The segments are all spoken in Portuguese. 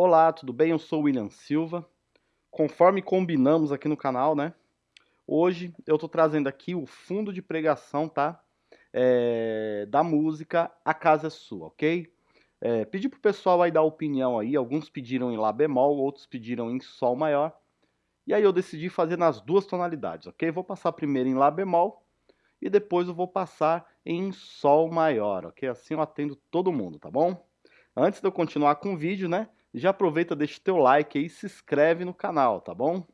Olá, tudo bem? Eu sou o William Silva. Conforme combinamos aqui no canal, né? Hoje eu tô trazendo aqui o fundo de pregação, tá? É, da música A Casa é Sua, ok? É, pedi pro pessoal aí dar opinião aí, alguns pediram em Lá bemol, outros pediram em Sol maior. E aí eu decidi fazer nas duas tonalidades, ok? Vou passar primeiro em Lá bemol e depois eu vou passar em Sol maior, ok? Assim eu atendo todo mundo, tá bom? Antes de eu continuar com o vídeo, né? Já aproveita, deixa o teu like aí se inscreve no canal, tá bom?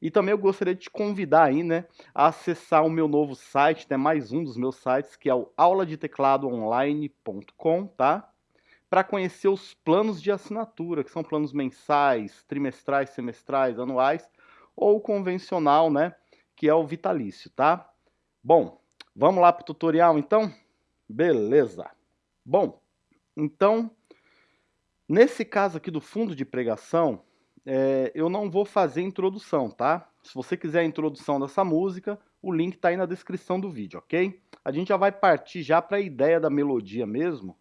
E também eu gostaria de te convidar aí, né, a acessar o meu novo site, né, mais um dos meus sites, que é o auladetecladoonline.com, tá? Para conhecer os planos de assinatura, que são planos mensais, trimestrais, semestrais, anuais, ou convencional, né, que é o vitalício, tá? Bom, vamos lá para o tutorial então? Beleza. Bom, então, nesse caso aqui do fundo de pregação, é, eu não vou fazer introdução, tá? Se você quiser a introdução dessa música, o link está aí na descrição do vídeo, ok? A gente já vai partir já para a ideia da melodia mesmo,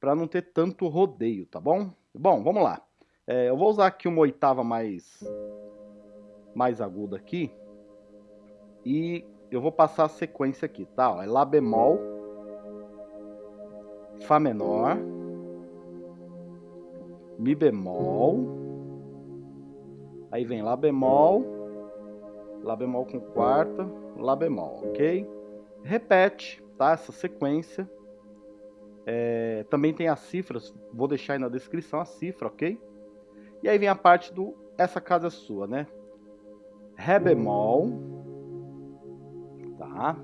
para não ter tanto rodeio, tá bom? Bom, vamos lá. É, eu vou usar aqui uma oitava mais, mais aguda aqui. E eu vou passar a sequência aqui, tá? Ó, é Lá bemol, Fá menor, Mi bemol, Aí vem Lá bemol, Lá bemol com quarta, Lá bemol, ok? Repete, tá? Essa sequência. É, também tem as cifras, vou deixar aí na descrição a cifra, ok? E aí vem a parte do Essa Casa é Sua, né? Ré bemol, tá?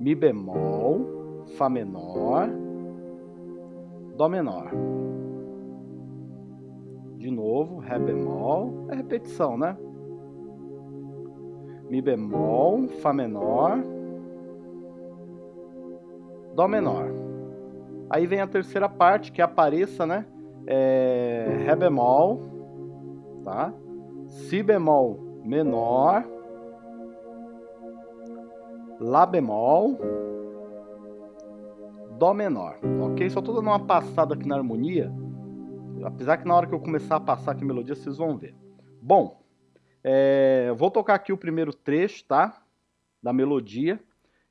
Mi bemol, Fá menor, Dó menor. De novo, Ré bemol, é repetição, né? Mi bemol, Fá menor, Dó menor. Aí vem a terceira parte, que é apareça, né? É, Ré bemol, tá? Si bemol menor, Lá bemol, Dó menor, ok? Só tô dando uma passada aqui na harmonia Apesar que na hora que eu começar a passar aqui a melodia, vocês vão ver. Bom, é, vou tocar aqui o primeiro trecho, tá? Da melodia.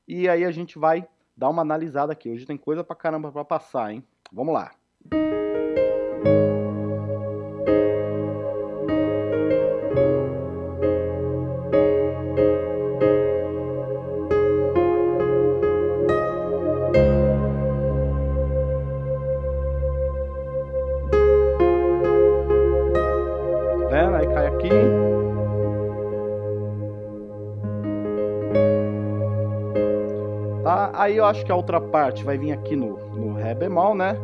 E aí a gente vai dar uma analisada aqui. Hoje tem coisa pra caramba pra passar, hein? Vamos lá. Tá? Aí eu acho que a outra parte vai vir aqui no, no Ré bemol, né?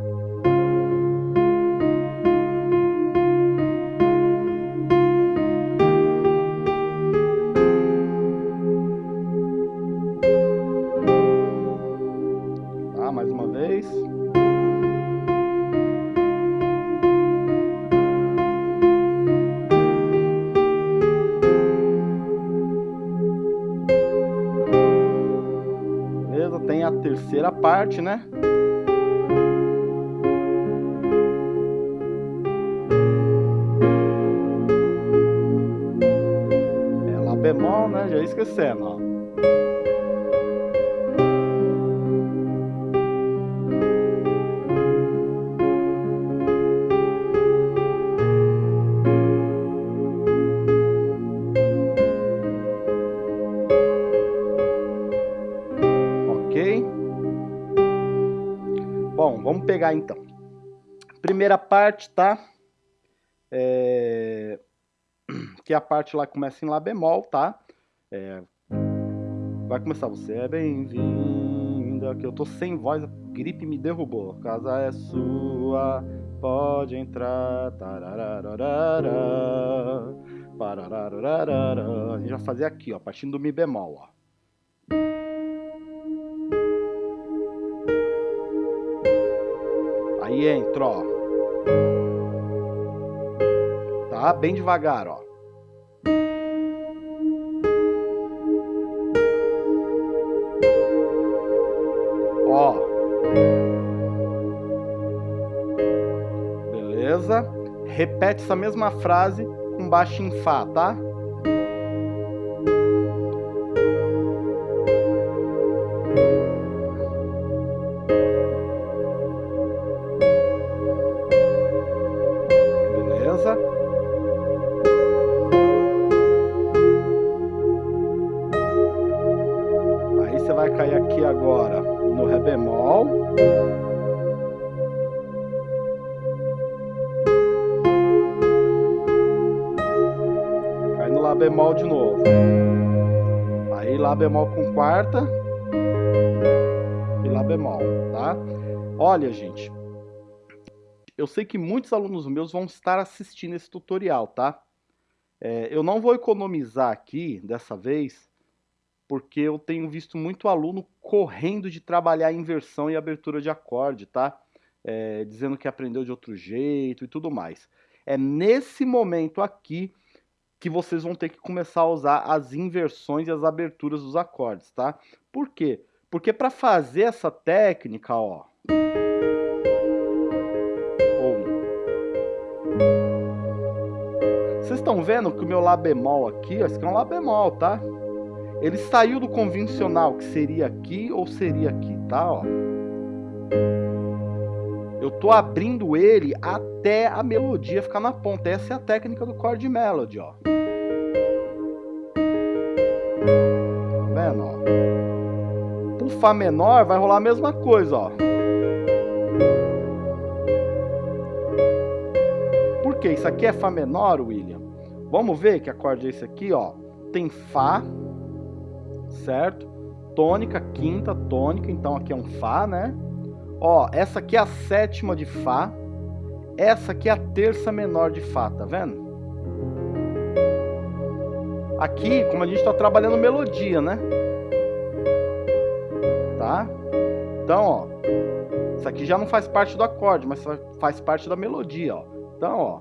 Parte, né? Pegar então. Primeira parte, tá? É... Que a parte lá começa em Lá bemol, tá? É... Vai começar, você é bem-vinda, que eu tô sem voz, a gripe me derrubou. Casa é sua, pode entrar. A gente vai fazer aqui, ó, partindo do Mi bemol, ó. Aí entra, ó. Tá? Bem devagar, ó. Ó. Beleza? Repete essa mesma frase com baixo em Fá, tá? Bemol de novo. Aí Lá bemol com quarta e Lá bemol, tá? Olha, gente, eu sei que muitos alunos meus vão estar assistindo esse tutorial, tá? É, eu não vou economizar aqui, dessa vez, porque eu tenho visto muito aluno correndo de trabalhar inversão e abertura de acorde, tá? É, dizendo que aprendeu de outro jeito e tudo mais. É nesse momento aqui que vocês vão ter que começar a usar as inversões e as aberturas dos acordes, tá? Por quê? Porque para fazer essa técnica, ó... Vocês estão vendo que o meu Lá bemol aqui, ó, esse aqui é um Lá bemol, tá? Ele saiu do convencional, que seria aqui ou seria aqui, tá? Ó. Eu tô abrindo ele até a melodia ficar na ponta. Essa é a técnica do chord melody, ó. Tá vendo, ó? Pro Fá menor vai rolar a mesma coisa, ó. Por que? Isso aqui é Fá menor, William? Vamos ver que acorde é esse aqui, ó. Tem Fá, certo? Tônica, quinta, tônica, então aqui é um Fá, né? Ó, essa aqui é a sétima de Fá. Essa aqui é a terça menor de Fá, tá vendo? Aqui, como a gente está trabalhando melodia, né? Tá? Então, ó. Isso aqui já não faz parte do acorde, mas faz parte da melodia, ó. Então, ó.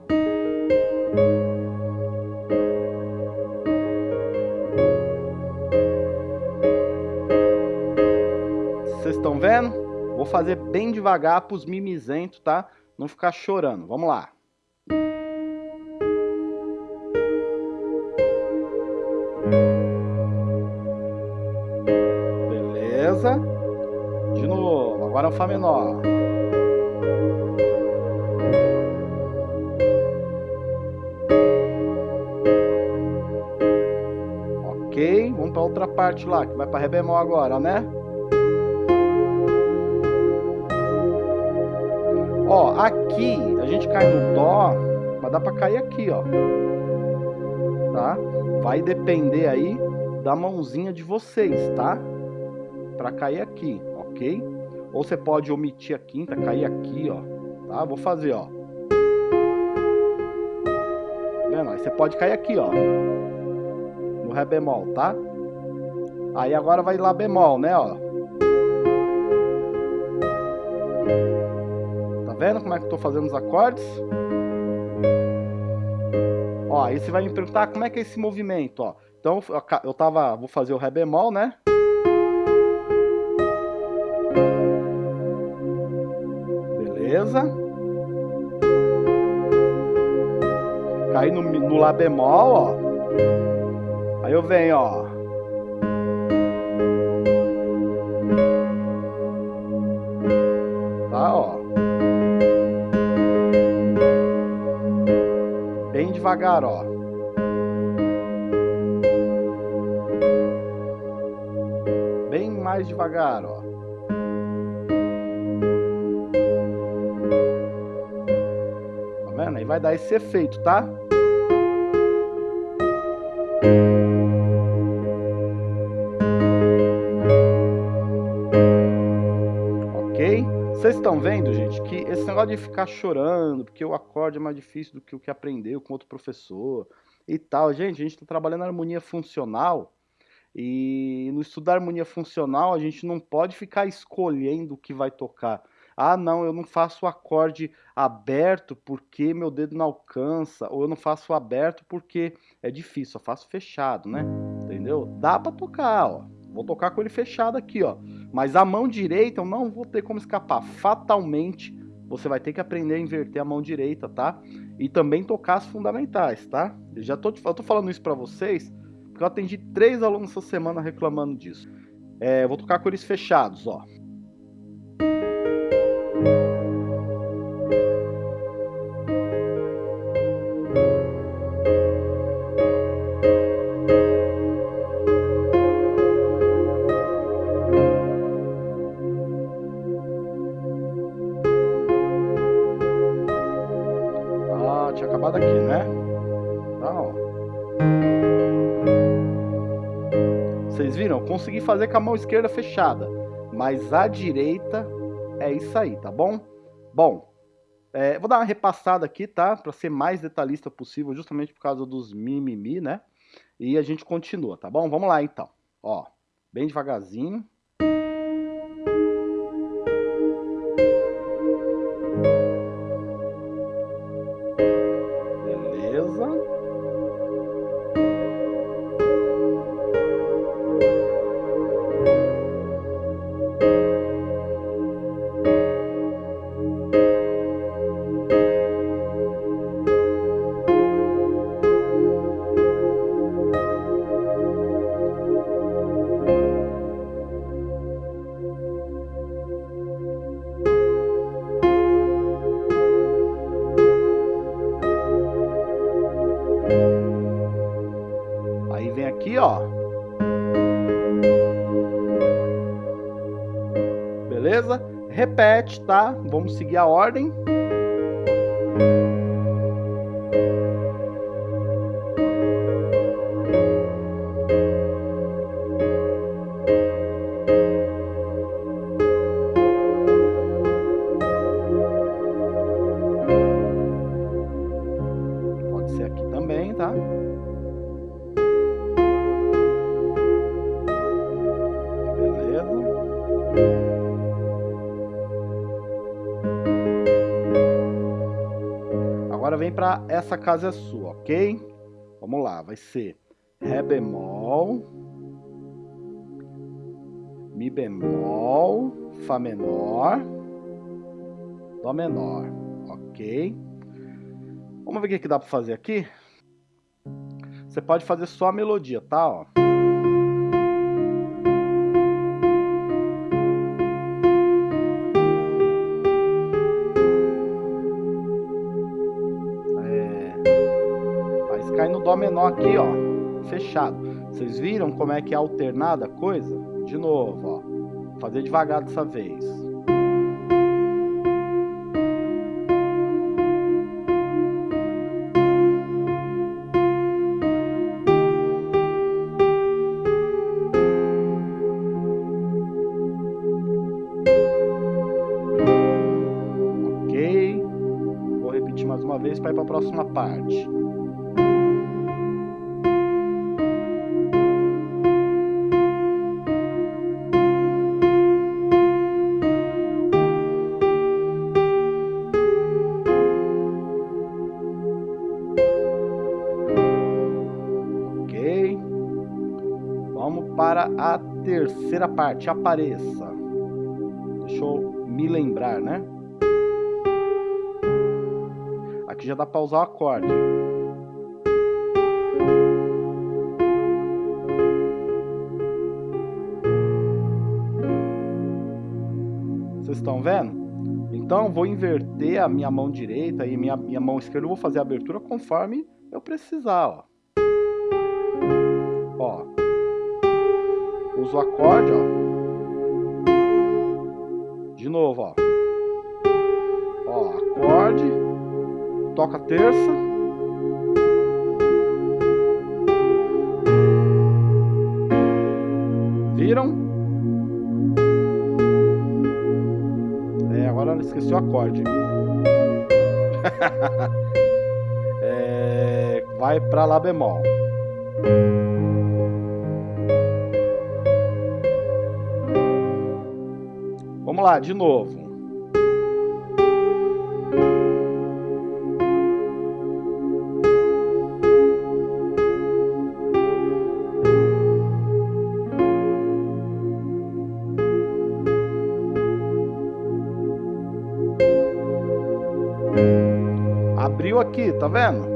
Vocês estão vendo? Vou fazer bem devagar para os mimizentos, tá? Não ficar chorando. Vamos lá. Beleza. De novo. Agora é um Fá menor. Ok. Vamos para outra parte lá, que vai para Ré bemol agora, né? Ó, aqui a gente cai no Dó, mas dá pra cair aqui, ó. Tá? Vai depender aí da mãozinha de vocês, tá? Pra cair aqui, ok? Ou você pode omitir a quinta, cair aqui, ó. Tá? Vou fazer, ó. Vendo? Aí você pode cair aqui, ó. No Ré bemol, tá? Aí agora vai Lá bemol, né, ó. Vendo como é que eu tô fazendo os acordes? Ó, aí você vai me perguntar como é que é esse movimento, ó. Então, eu tava, vou fazer o Ré bemol, né? Beleza. Caí no, no Lá bemol, ó. Aí eu venho, ó. Devagar, ó. Bem mais devagar, ó. Tá vendo? Aí vai dar esse efeito, tá? Estão vendo, gente, que esse negócio de ficar chorando, porque o acorde é mais difícil do que o que aprendeu com outro professor e tal. Gente, a gente está trabalhando harmonia funcional e no estudo da harmonia funcional a gente não pode ficar escolhendo o que vai tocar. Ah, não, eu não faço o acorde aberto porque meu dedo não alcança, ou eu não faço aberto porque é difícil, eu faço fechado, né? Entendeu? Dá para tocar, ó. Vou tocar com ele fechado aqui, ó. Mas a mão direita eu não vou ter como escapar. Fatalmente você vai ter que aprender a inverter a mão direita, tá? E também tocar as fundamentais, tá? Eu já tô, eu tô falando isso para vocês, porque eu atendi três alunos essa semana reclamando disso. É, vou tocar com eles fechados, ó. Vocês viram? consegui fazer com a mão esquerda fechada, mas a direita é isso aí, tá bom? Bom, é, vou dar uma repassada aqui, tá? Para ser mais detalhista possível, justamente por causa dos mimimi, né? E a gente continua, tá bom? Vamos lá então. Ó, bem devagarzinho. Beleza? Repete, tá? Vamos seguir a ordem. Casa é sua, ok? Vamos lá, vai ser Ré bemol, Mi bemol, Fá menor, Dó menor, ok? Vamos ver o que dá para fazer aqui? Você pode fazer só a melodia, tá? Ó. aqui, ó, fechado. Vocês viram como é que é alternada a coisa? De novo, ó, fazer devagar dessa vez. Ok, vou repetir mais uma vez para ir para a próxima parte. Terceira parte, apareça. Deixa eu me lembrar, né? Aqui já dá para usar o acorde. Vocês estão vendo? Então, vou inverter a minha mão direita e minha, minha mão esquerda. Eu vou fazer a abertura conforme eu precisar, ó. Usa o acorde, ó. De novo, ó. Ó, acorde, toca terça. Viram? É, agora esqueci o acorde. é, vai para Lá bemol. Vamos lá, de novo. Abriu aqui, tá vendo?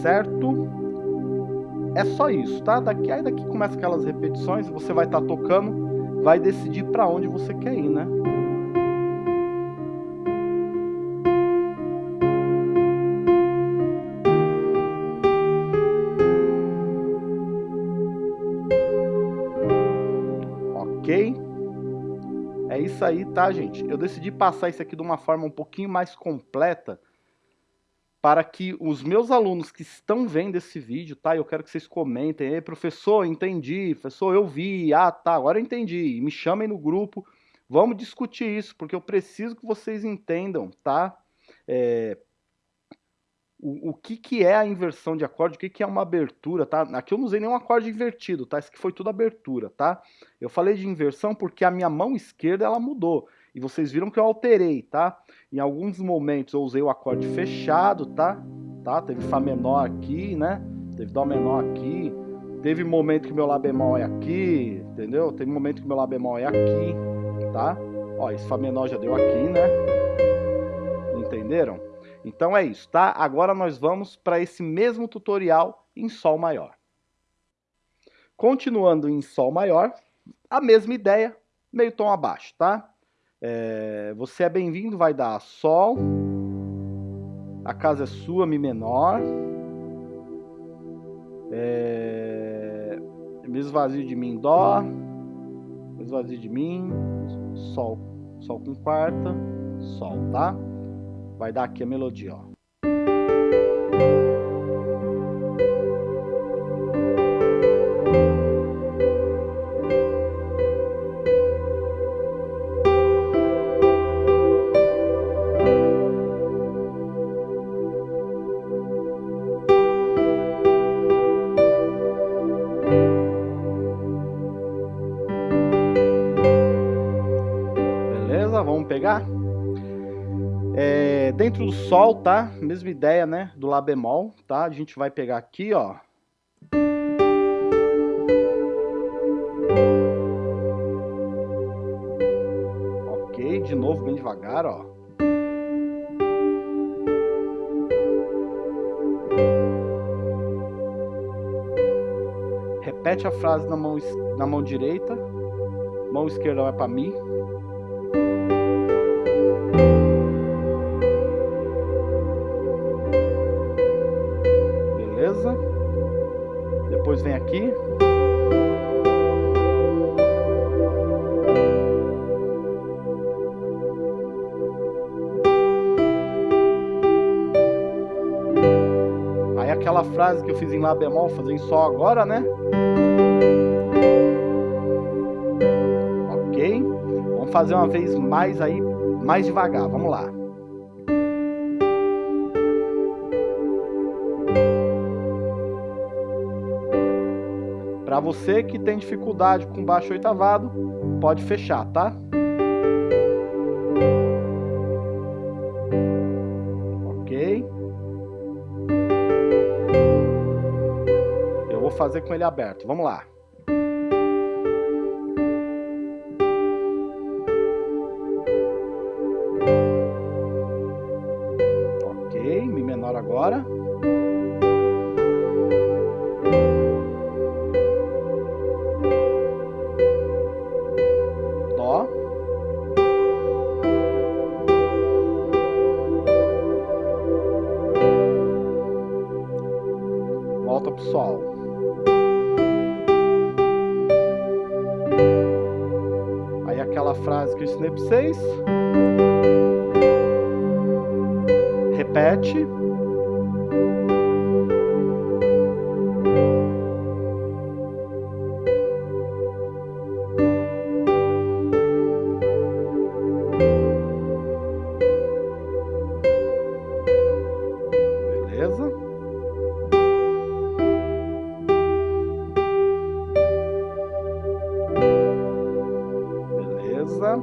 Certo? É só isso, tá? Daqui aí daqui começa aquelas repetições, você vai estar tá tocando, vai decidir para onde você quer ir, né? Ok? É isso aí, tá, gente? Eu decidi passar isso aqui de uma forma um pouquinho mais completa, para que os meus alunos que estão vendo esse vídeo, tá? Eu quero que vocês comentem, Ei, professor, entendi, professor, eu vi, ah, tá, agora eu entendi. Me chamem no grupo, vamos discutir isso, porque eu preciso que vocês entendam, tá? É, o, o que, que é a inversão de acorde, o que, que é uma abertura, tá? Aqui eu não usei nenhum acorde invertido, tá? Isso aqui foi tudo abertura, tá? Eu falei de inversão porque a minha mão esquerda, ela mudou. E vocês viram que eu alterei, tá? Em alguns momentos eu usei o acorde fechado, tá? tá? Teve Fá menor aqui, né? Teve Dó menor aqui. Teve momento que meu Lá bemol é aqui, entendeu? Teve momento que meu Lá bemol é aqui, tá? Ó, esse Fá menor já deu aqui, né? Entenderam? Então é isso, tá? Agora nós vamos para esse mesmo tutorial em Sol maior. Continuando em Sol maior, a mesma ideia, meio tom abaixo, tá? É, você é bem-vindo, vai dar Sol, a casa é sua, Mi menor, é, me esvazio de mim, Dó, me esvazio de mim, Sol, Sol com quarta, Sol, tá? Vai dar aqui a melodia, ó. Do Sol, tá? Mesma ideia, né? Do Lá bemol, tá? A gente vai pegar aqui, ó. Ok, de novo, bem devagar, ó. Repete a frase na mão, na mão direita. Mão esquerda vai para Mi. Vem aqui. Aí aquela frase que eu fiz em Lá bemol, fazer em Sol agora, né? Ok? Vamos fazer uma vez mais aí, mais devagar. Vamos lá. Para você que tem dificuldade com baixo oitavado, pode fechar, tá? Ok. Eu vou fazer com ele aberto. Vamos lá. Beleza?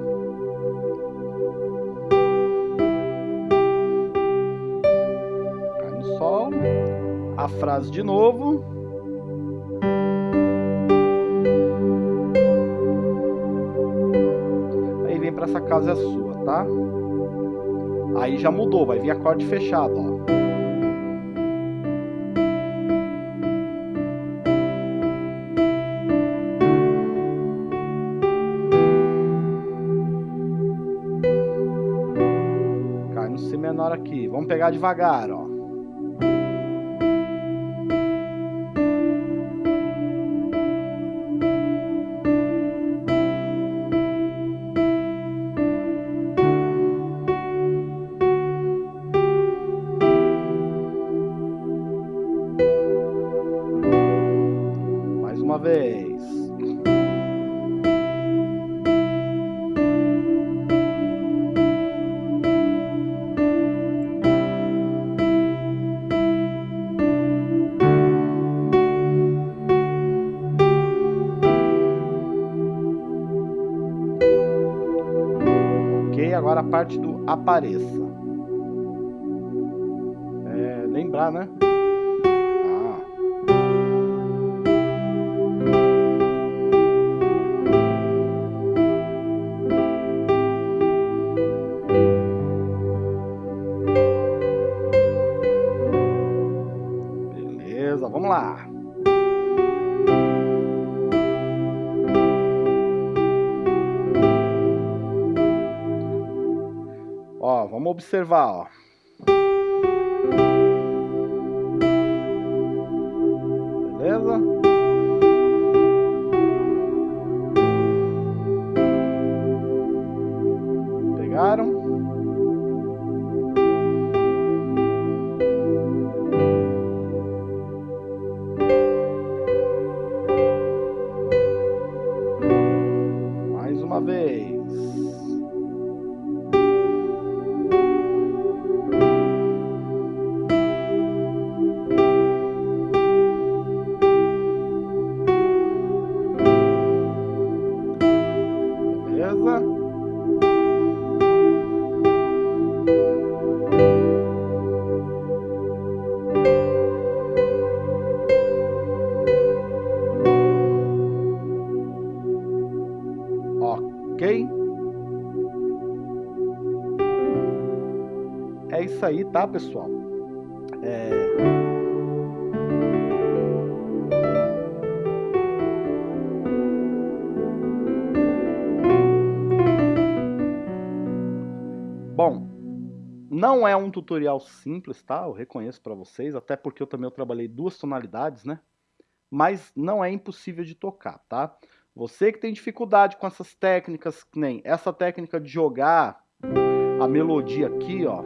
Cai no sol. A frase de novo. Aí vem para essa casa é sua, tá? Aí já mudou, vai vir acorde fechado, ó. Pegar devagar, ó. Apareça. É, lembrar, né? Ah. Beleza, vamos lá. Observar, ó. Tá, pessoal? É... Bom, não é um tutorial simples, tá? Eu reconheço para vocês, até porque eu também eu trabalhei duas tonalidades, né? Mas não é impossível de tocar, tá? Você que tem dificuldade com essas técnicas, nem essa técnica de jogar a melodia aqui, ó.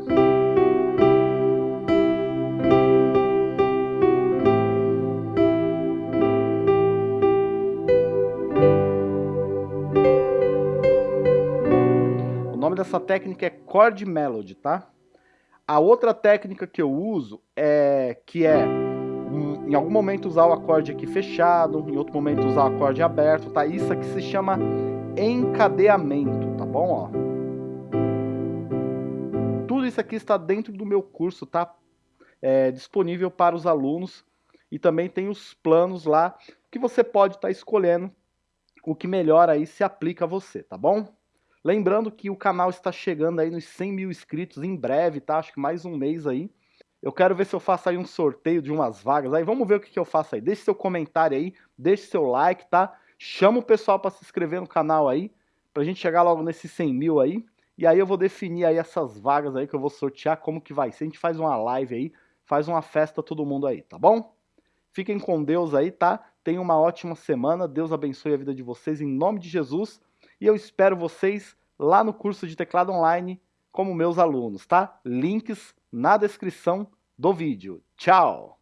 Dessa técnica é chord melody, tá? A outra técnica que eu uso é que é um, em algum momento usar o acorde aqui fechado, em outro momento usar o acorde aberto, tá? Isso aqui se chama encadeamento, tá bom? Ó. Tudo isso aqui está dentro do meu curso, tá? É, disponível para os alunos e também tem os planos lá que você pode estar tá escolhendo o que melhor aí se aplica a você, tá bom? Lembrando que o canal está chegando aí nos 100 mil inscritos em breve, tá? Acho que mais um mês aí. Eu quero ver se eu faço aí um sorteio de umas vagas aí. Vamos ver o que, que eu faço aí. Deixe seu comentário aí, deixe seu like, tá? Chama o pessoal para se inscrever no canal aí, pra gente chegar logo nesses 100 mil aí. E aí eu vou definir aí essas vagas aí que eu vou sortear, como que vai ser. A gente faz uma live aí, faz uma festa todo mundo aí, tá bom? Fiquem com Deus aí, tá? Tenham uma ótima semana. Deus abençoe a vida de vocês em nome de Jesus. E eu espero vocês lá no curso de teclado online como meus alunos, tá? Links na descrição do vídeo. Tchau!